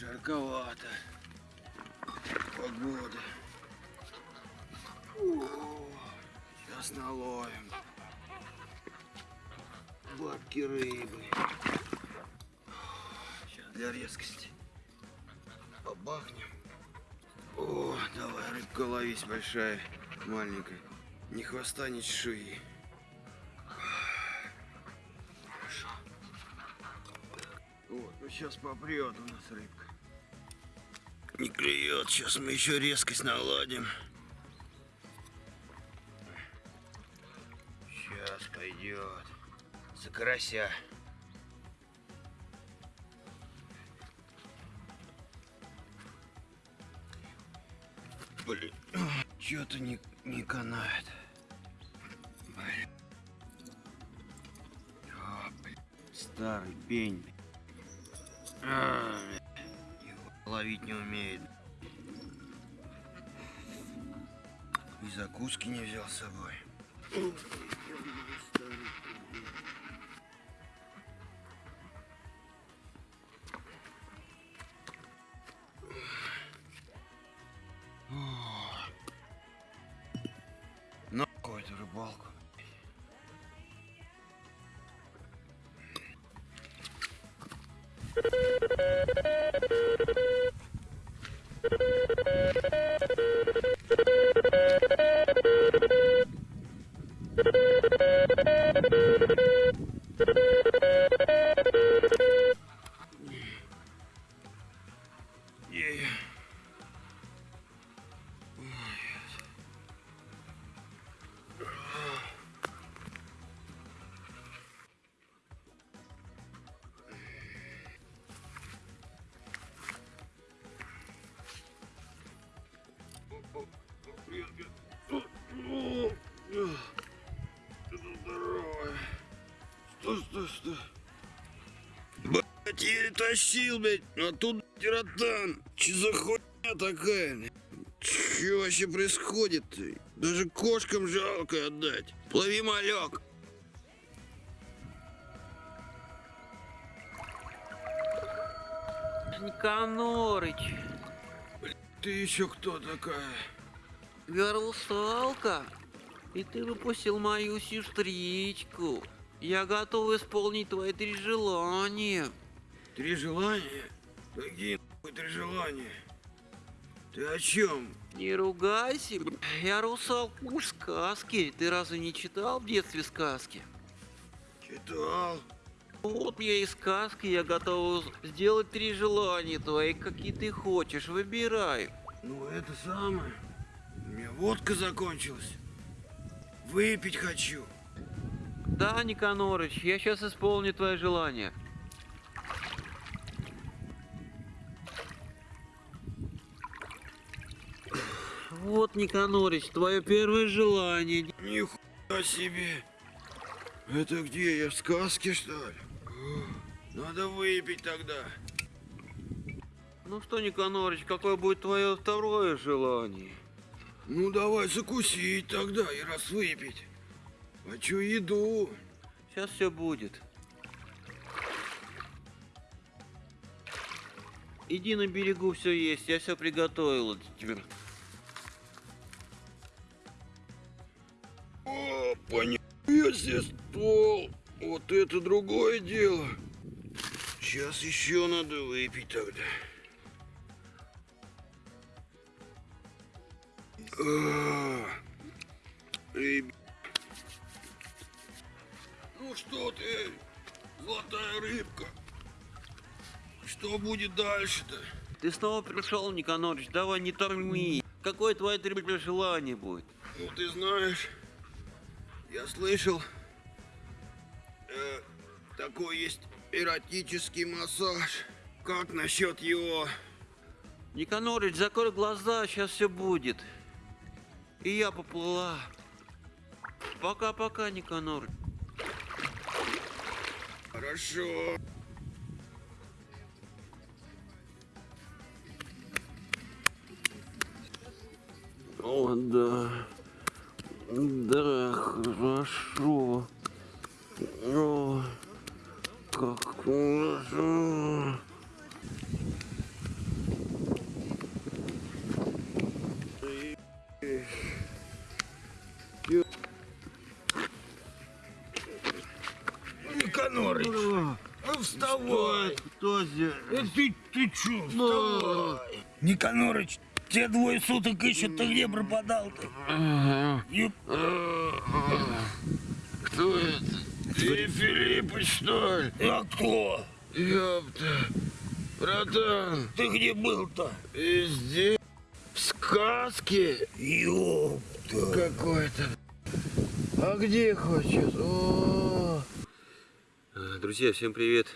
жарковато. Погода. Сейчас наловим. Бабки рыбы. Сейчас для резкости. Побахнем. О, давай, рыбка ловись большая, маленькая. Ни хвоста, ни чешуи. Вот, ну сейчас попрет у нас рыбка. Не клюет, сейчас мы еще резкость наладим. Сейчас пойдет. За карася. Блин, что-то не, не канает. Блин. А, блин. Старый пень. А, ловить не умеет. И закуски не взял с собой. На какую-то рыбалку. Yeah. Что? Блять, еле тащил, блядь, а тут тиротан. Че за хуйня такая? Че вообще происходит? Даже кошкам жалко отдать. Плови малек. Никанорыч, Ты еще кто такая? я русалка, и ты выпустил мою сестричку. Я готов исполнить твои три желания. Три желания? Какие нахуй три желания? Ты о чем? Не ругайся, я русалка уж сказки. Ты разве не читал в детстве сказки? Читал. Вот я и сказки, я готов сделать три желания твои, какие ты хочешь, выбирай. Ну это самое. У меня водка закончилась. Выпить хочу. Да, Никанорыч, я сейчас исполню твое желание. Вот, Никанорыч, твое первое желание. Нихуя себе. Это где? Я в сказке, что ли? Надо выпить тогда. Ну что, Никанорыч, какое будет твое второе желание? Ну давай закусить тогда и раз выпить. Хочу еду. Сейчас все будет. Иди на берегу, все есть, я все приготовила. О, понятно себе стол. Вот это другое дело. Сейчас еще надо выпить тогда. А, ребят. Ну что ты, золотая рыбка? Что будет дальше-то? Ты снова пришел, Никанорыч, давай не торми. Какое твое третье желание будет? Ну ты знаешь, я слышал, э, такой есть эротический массаж. Как насчет его? Никанорыч, закрой глаза, сейчас все будет. И я поплыла. Пока-пока, Никанорыч. Хорошо. О, да. Да, хорошо. О, как хорошо. Никанорыч, ну вставай. Кто здесь? Э, Ты, ты чё, вставай. Никанорыч, тебя двое суток ищут, ты где пропадал-то? Юп. Кто это? Ты Филиппыч, что ли? А кто? Ёпта. Братан, Ты где был-то? везде в сказке Ёпта. какой-то. А где хочет? О, Э, Друзья, всем привет!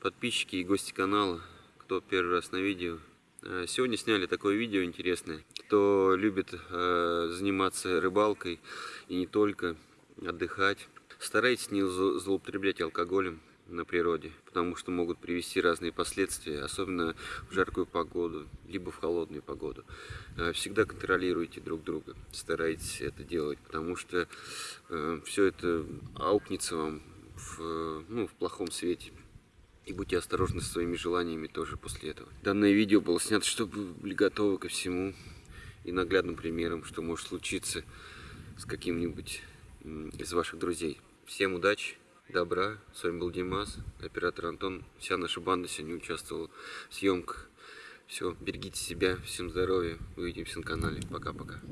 Подписчики и гости канала, кто первый раз на видео. Э, Сегодня сняли такое видео интересное. Кто любит э, заниматься рыбалкой и не только, отдыхать, старайтесь не зло- злоупотреблять алкоголем на природе, потому что могут привести разные последствия, особенно в жаркую погоду, либо в холодную погоду. Э, Всегда контролируйте друг друга, старайтесь это делать, потому что все это аукнется вам в, э, ну, в плохом свете. И будьте осторожны со своими желаниями тоже после этого. Данное видео было снято, чтобы вы были готовы ко всему и наглядным примером, что может случиться с каким-нибудь из ваших друзей. Всем удачи, добра. С вами был Димас, оператор Антон. Вся наша банда сегодня участвовала в съемках. Все, берегите себя, всем здоровья. Увидимся на канале. Пока-пока.